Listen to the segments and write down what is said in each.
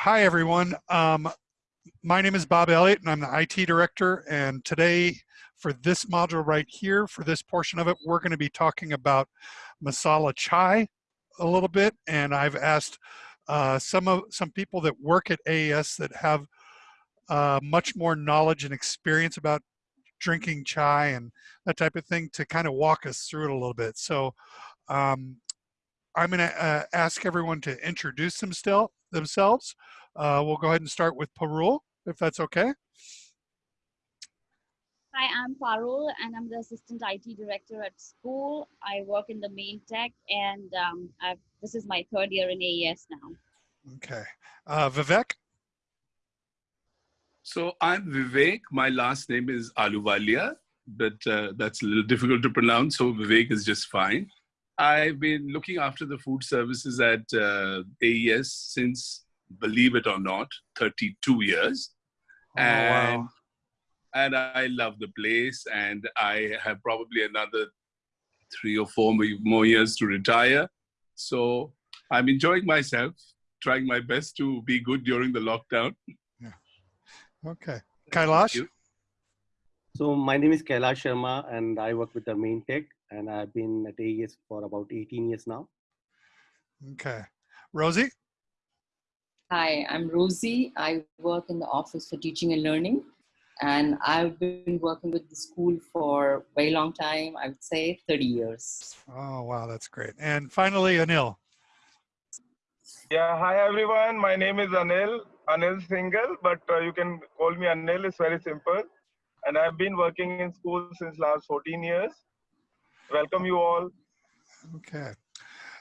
hi everyone. Um, my name is Bob Elliott and I'm the IT director and today for this module right here, for this portion of it, we're gonna be talking about masala chai a little bit and I've asked uh, some of some people that work at AES that have uh, much more knowledge and experience about drinking chai and that type of thing to kind of walk us through it a little bit. So um, I'm going to uh, ask everyone to introduce themselves. Themselves. Uh, we'll go ahead and start with Parul, if that's okay. Hi, I'm Parul, and I'm the assistant IT director at school. I work in the main tech, and um, this is my third year in AES now. Okay. Uh, Vivek? So I'm Vivek. My last name is Ahluwalia, but uh, that's a little difficult to pronounce, so Vivek is just fine. I've been looking after the food services at uh, AES since, believe it or not, 32 years. Oh, and, wow. and I love the place and I have probably another three or four more years to retire. So I'm enjoying myself, trying my best to be good during the lockdown. Yeah. Okay. Kailash? So my name is Kailash Sharma and I work with the main tech and I've been at AES for about 18 years now. Okay. Rosie? Hi, I'm Rosie. I work in the Office for Teaching and Learning, and I've been working with the school for a very long time, I would say 30 years. Oh, wow, that's great. And finally, Anil. Yeah, hi everyone. My name is Anil, Anil Singhal, but uh, you can call me Anil, it's very simple. And I've been working in school since last 14 years welcome you all. Okay.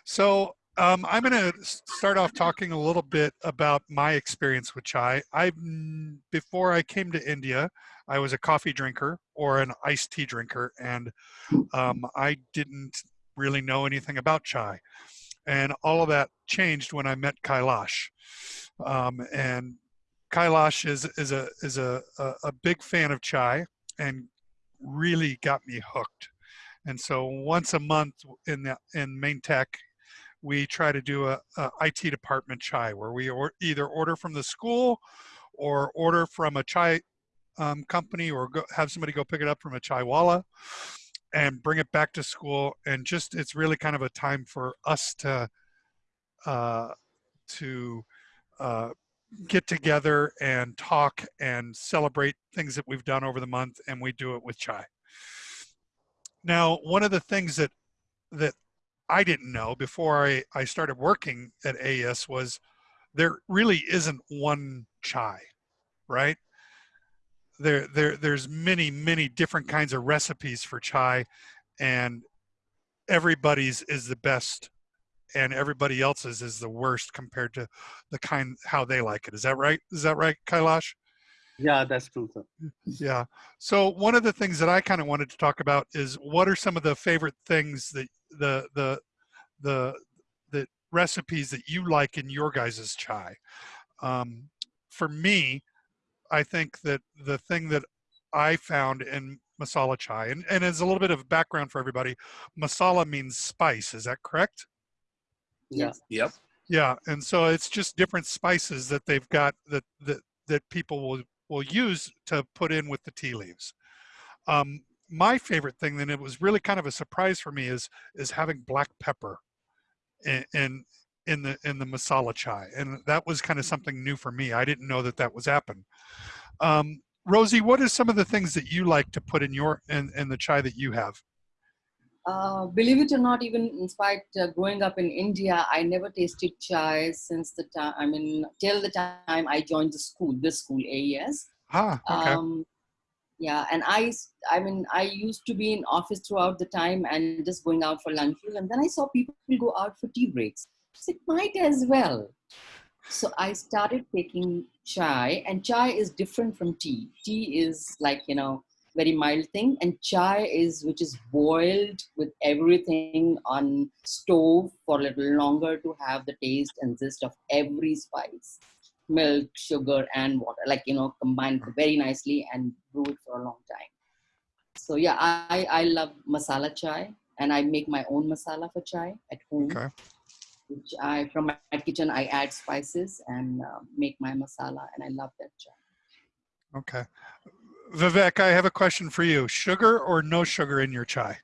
So um, I'm going to start off talking a little bit about my experience with chai. I, before I came to India, I was a coffee drinker or an iced tea drinker, and um, I didn't really know anything about chai. And all of that changed when I met Kailash. Um, and Kailash is, is, a, is a, a, a big fan of chai and really got me hooked. And so once a month in the in main tech, we try to do a, a IT department chai where we or, either order from the school or order from a chai um, company or go, have somebody go pick it up from a chai walla and bring it back to school. And just it's really kind of a time for us to uh, to uh, get together and talk and celebrate things that we've done over the month. And we do it with chai. Now, one of the things that that I didn't know before I, I started working at AES was there really isn't one chai, right? There, there, there's many, many different kinds of recipes for chai and everybody's is the best and everybody else's is the worst compared to the kind, how they like it. Is that right? Is that right, Kailash? Yeah, that's true, sir. Yeah. So one of the things that I kind of wanted to talk about is what are some of the favorite things that the the the the recipes that you like in your guys' chai. Um, for me, I think that the thing that I found in masala chai, and, and as a little bit of background for everybody, masala means spice, is that correct? Yeah. Yep. Yeah, and so it's just different spices that they've got that that that people will will use to put in with the tea leaves. Um, my favorite thing, then it was really kind of a surprise for me, is is having black pepper in, in in the in the masala chai, and that was kind of something new for me. I didn't know that that was happen. Um, Rosie, what are some of the things that you like to put in your in, in the chai that you have? Uh, believe it or not, even in spite uh, growing up in India, I never tasted chai since the time, I mean, till the time I joined the school, this school, AES. Ah, okay. Um, yeah, and I, I mean, I used to be in office throughout the time and just going out for lunches. And then I saw people go out for tea breaks. So it might as well. So I started taking chai and chai is different from tea. Tea is like, you know, very mild thing and chai is which is boiled with everything on stove for a little longer to have the taste and zest of every spice milk sugar and water like you know combined very nicely and brew it for a long time so yeah i i love masala chai and i make my own masala for chai at home okay which I from my kitchen I add spices and uh, make my masala, and I love that chai. Okay. Vivek, I have a question for you. Sugar or no sugar in your chai?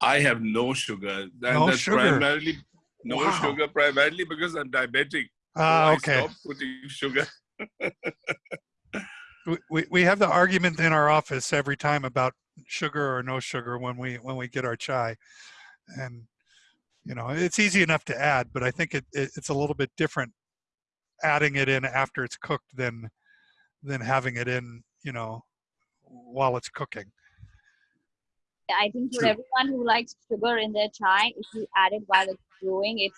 I have no sugar. And No that's sugar. primarily no Wow. sugar, primarily because I'm diabetic. So Ah, I okay. stopped putting sugar. We, we, we have the argument in our office every time about sugar or no sugar when we when we get our chai, and you know it's easy enough to add, but I think it, it it's a little bit different adding it in after it's cooked than than having it in you know while it's cooking. I think for everyone who likes sugar in their chai, if you add it while it's brewing, it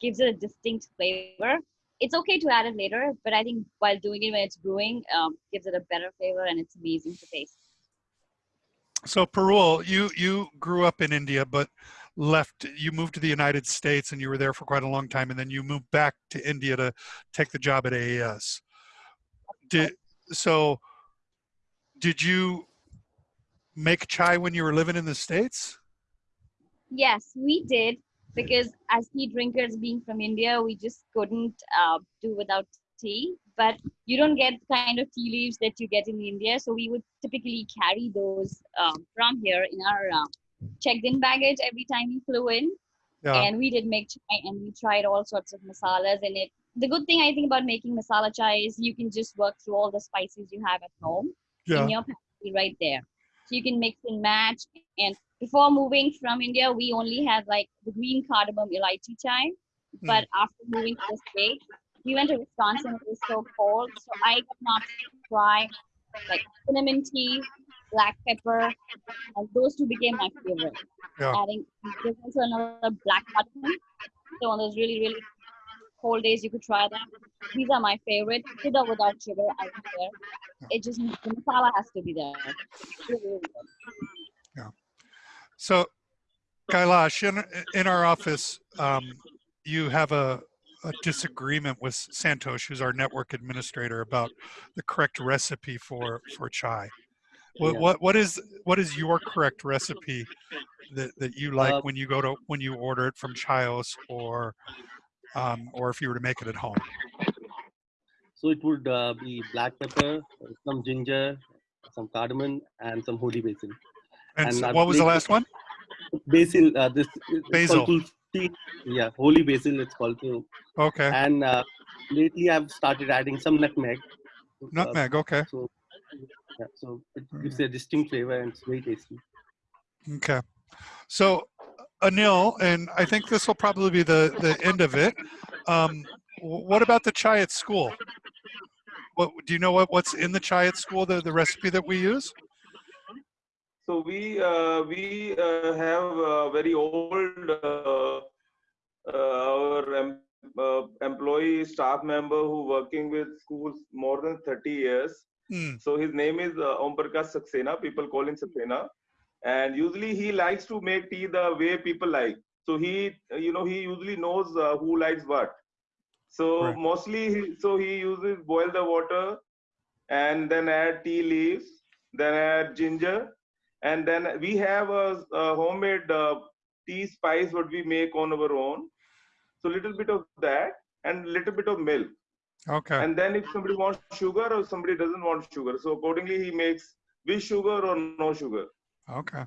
gives it a distinct flavor. It's okay to add it later, but I think while doing it when it's brewing, um, gives it a better flavor and it's amazing to taste. So Parul, you you grew up in India, but left. You moved to the United States, and you were there for quite a long time, and then you moved back to India to take the job at AES. Did so? Did you make chai when you were living in the states? Yes, we did because as tea drinkers, being from India, we just couldn't uh, do without tea. But you don't get the kind of tea leaves that you get in India, so we would typically carry those um, from here in our uh, checked-in baggage every time we flew in. Yeah. And we did make chai, and we tried all sorts of masalas in it. The good thing I think about making masala chai is you can just work through all the spices you have at home Yeah. in your pantry right there. So you can mix and match. And before moving from India, we only had like the green cardamom elaichi chai. Hmm. But after moving to the States, we went to Wisconsin. It was so cold. So I could not try like cinnamon tea, black pepper, and those two became my favorite. Yeah. Adding, there's also another black cardamom. So on those really, really cold days, you could try them. These are my favorite. With or without sugar, I don't care. It just the masala has to be there. Really, really good. So, Kailash, in, in our office, um, you have a, a disagreement with Santosh, who's our network administrator, about the correct recipe for, for chai. What, Yeah. what, what is what is your correct recipe that, that you like Uh, when you go to when you order it from Chaayos or um, or if you were to make it at home? So it would uh, be black pepper, some ginger, some cardamom, and some holy basil. And, And so what was the last one? Basil, uh, this Basil. Yeah, holy basil. It's called. So, Okay, and uh, lately I've started adding some nutmeg. Uh, nutmeg. Okay, so, yeah, so it gives a distinct flavor and it's very tasty. okay. So, Anil, and I think this will probably be the the end of it. Um, what about the chai at school? What do you know? What what's in the chai at school? The the recipe that we use? So we uh, we uh, have a very old uh, uh, our em- uh, employee staff member who working with schools more than 30 years. Hmm. So his name is uh, Om Prakash Saxena. People call him Saxena, and usually he likes to make tea the way people like. So he, you know, he usually knows uh, who likes what. So Right. mostly, he, so he uses boil the water, and then add tea leaves, then add ginger, and then we have a, a homemade uh, tea spice what we make on our own. So little bit of that and little bit of milk Okay. and then if somebody wants sugar or somebody doesn't want sugar so accordingly he makes with sugar or no sugar Okay.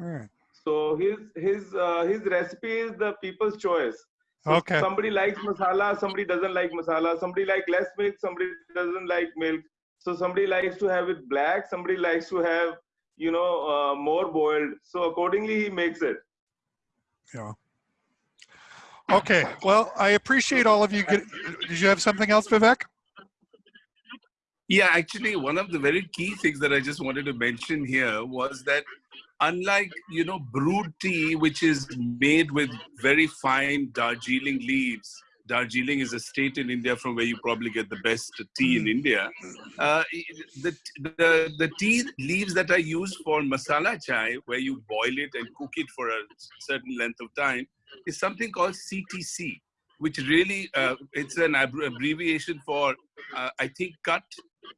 All right. so his his uh, his recipe is the people's choice so Okay. somebody likes masala somebody doesn't like masala somebody like less milk somebody doesn't like milk so somebody likes to have it black somebody likes to have you know uh, more boiled so accordingly he makes it Yeah. Okay. Well, I appreciate all of you. Did you have something else, Vivek? Yeah, actually, one of the very key things that I just wanted to mention here was that unlike, you know, brewed tea, which is made with very fine Darjeeling leaves, Darjeeling is a state in India from where you probably get the best tea in India. Uh, the, the, the tea leaves that are used for masala chai, where you boil it and cook it for a certain length of time, is something called CTC. Which really uh, it's an ab- abbreviation for uh, I think cut,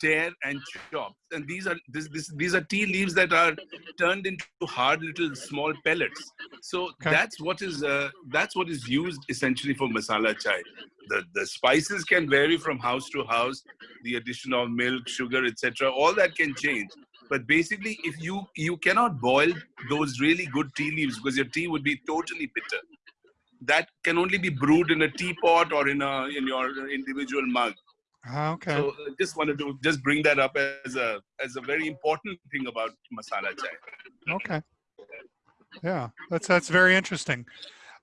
tear, and chop. And these are this, this these are tea leaves that are turned into hard little small pellets. So Okay. that's what is uh, that's what is used essentially for masala chai. The the spices can vary from house to house. The addition of milk, sugar, etc. All that can change. But basically, if you you cannot boil those really good tea leaves because your tea would be totally bitter. That can only be brewed in a teapot or in a in your individual mug. Ah, Okay. So uh, just wanted to just bring that up as a as a very important thing about masala chai. Okay. Yeah, that's that's very interesting.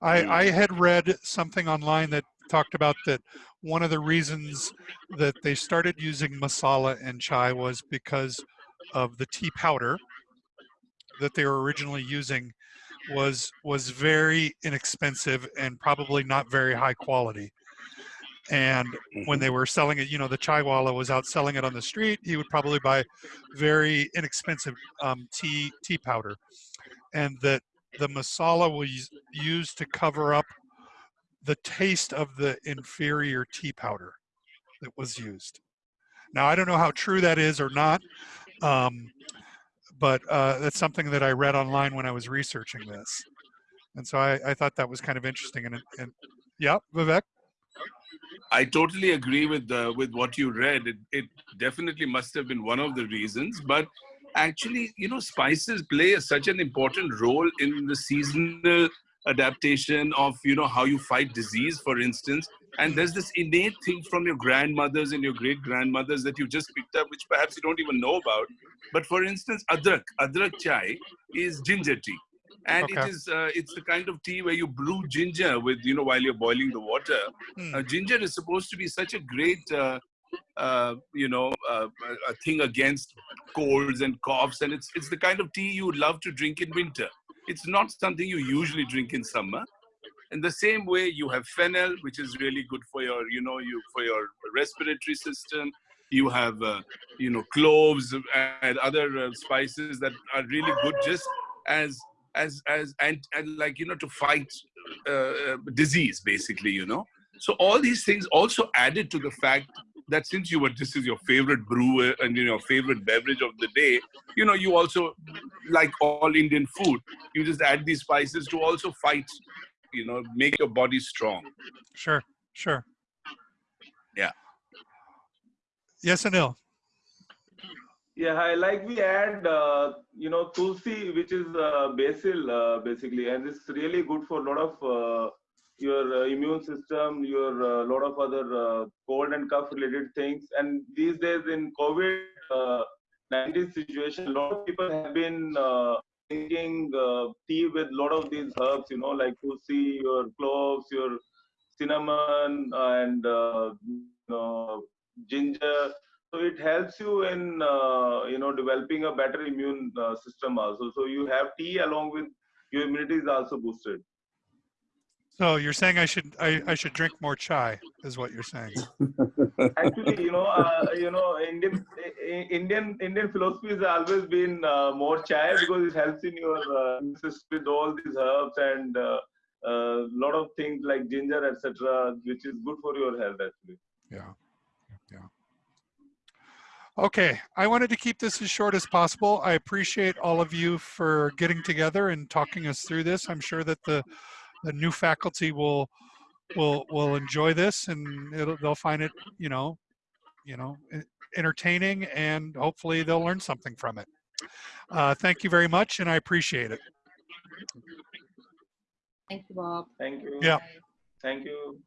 I Mm. I had read something online that talked about that one of the reasons that they started using masala in chai was because of the tea powder that they were originally using was was very inexpensive and probably not very high quality. And when they were selling it, you know, the chaiwala was out selling it on the street. He would probably buy very inexpensive um, tea tea powder, and that the masala was used to cover up the taste of the inferior tea powder that was used. Now I don't know how true that is or not, um, but uh, that's something that I read online when I was researching this, and so I, I thought that was kind of interesting. And, and yeah, Vivek. I totally agree with uh, with what you read. It, it definitely must have been one of the reasons, but actually, you know, spices play such an important role in the seasonal adaptation of you know how you fight disease, for instance. And there's this innate thing from your grandmothers and your great grandmothers that you just picked up, which perhaps you don't even know about. But for instance, adrak, adrak chai is ginger tea. And Okay. it is uh, it's the kind of tea where you brew ginger with you know while you're boiling the water Hmm. uh, ginger is supposed to be such a great uh, uh, you know uh, a thing against colds and coughs and it's it's the kind of tea you would love to drink in winter it's not something you usually drink in summer in the same way you have fennel which is really good for your you know you for your respiratory system. You have uh, you know cloves and other uh, spices that are really good just as as as and, and like you know to fight uh, uh, disease basically you know. So all these things also added to the fact that since you were this is your favorite brew and you know, your favorite beverage of the day, you know, you also like all Indian food, you just add these spices to also fight, you know, make your body strong. Sure, sure. Yeah. Yes, Anil. Yeah, hi. Like we add, uh, you know, tulsi, which is uh, basil, uh, basically, and it's really good for a lot of uh, your uh, immune system, your uh, lot of other uh, cold and cough related things. And these days in COVID uh, 19 situation, a lot of people have been uh, drinking uh, tea with a lot of these herbs, you know, like tulsi, your cloves, your cinnamon, and uh, you know, ginger. So it helps you in uh, you know developing a better immune uh, system also. So you have tea along with your immunity is also boosted So you're saying I should I, I should drink more chai, is what you're saying. actually you know uh, you know indian indian indian philosophy has always been uh, more chai because it helps in your uh, system with all these herbs and a uh, uh, lot of things like ginger etc which is good for your health actually Yeah. Yeah. Okay, I wanted to keep this as short as possible. I appreciate all of you for getting together and talking us through this. I'm sure that the the new faculty will will will enjoy this and it'll, they'll find it, you know, you know, entertaining and hopefully they'll learn something from it. Uh, thank you very much and I appreciate it. Thank you, Bob. thank you Yeah. thank you